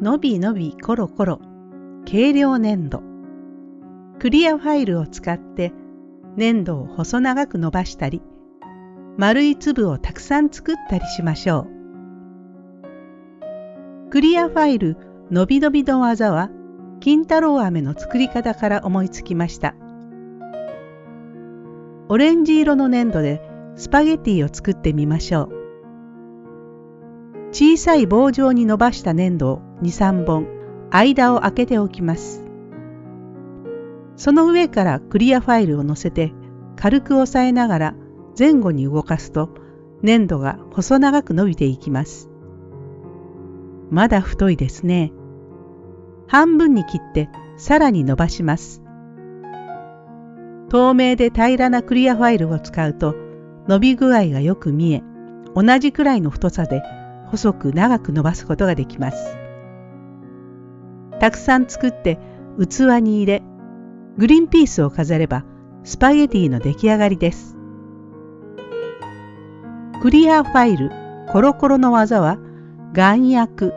のびのびコロコロ軽量粘土クリアファイルを使って粘土を細長く伸ばしたり丸い粒をたくさん作ったりしましょう。クリアファイルのびのびの技は金太郎飴の作り方から思いつきました。オレンジ色の粘土でスパゲティを作ってみましょう。小さい棒状に伸ばした粘土を2、3本間を空けておきます。その上からクリアファイルを乗せて軽く押さえながら前後に動かすと粘土が細長く伸びていきます。まだ太いですね。半分に切ってさらに伸ばします。透明で平らなクリアファイルを使うと伸び具合がよく見え、同じくらいの太さで細く長く伸ばすことができます。たくさん作って器に入れ、グリーンピースを飾ればスパゲティの出来上がりです。クリアファイルコロコロの技は眼薬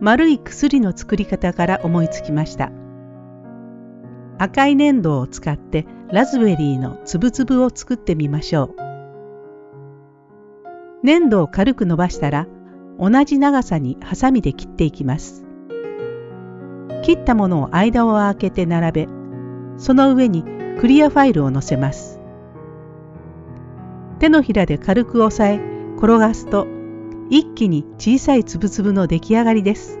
丸い薬の作り方から思いつきました赤い粘土を使ってラズベリーのつぶつぶを作ってみましょう粘土を軽く伸ばしたら同じ長さにハサミで切っていきます切ったものを間を空けて並べその上にクリアファイルを乗せます手のひらで軽く押さえ転がすと一気に小さいつぶつぶの出来上がりです。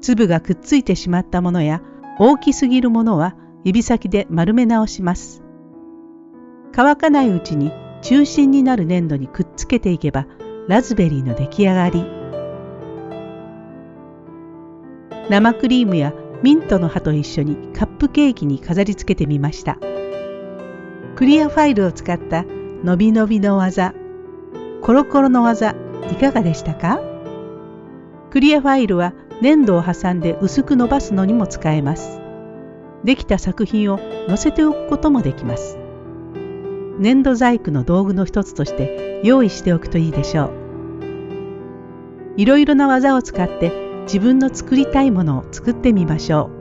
粒がくっついてしまったものや大きすぎるものは指先で丸め直します。乾かないうちに中心になる粘土にくっつけていけばラズベリーの出来上がり。生クリームやミントの葉と一緒にカップケーキに飾り付けてみました。クリアファイルを使ったのびのびの技、コロコロの技、いかがでしたか？クリアファイルは粘土を挟んで薄く伸ばすのにも使えます。できた作品を載せておくこともできます。粘土細工の道具の一つとして用意しておくといいでしょう。いろいろな技を使って自分の作りたいものを作ってみましょう。